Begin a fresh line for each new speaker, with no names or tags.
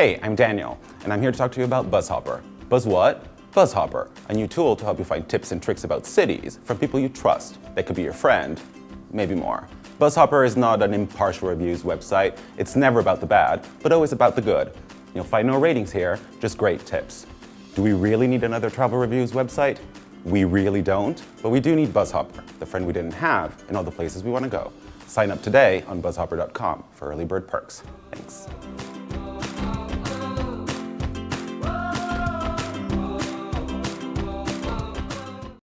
Hey, I'm Daniel, and I'm here to talk to you about BuzzHopper. Buzz what? BuzzHopper, a new tool to help you find tips and tricks about cities from people you trust. that could be your friend, maybe more. BuzzHopper is not an impartial reviews website. It's never about the bad, but always about the good. You'll find no ratings here, just great tips. Do we really need another travel reviews website? We really don't, but we do need BuzzHopper, the friend we didn't have and all the places we want to go. Sign up today on buzzhopper.com for early bird perks. Thanks.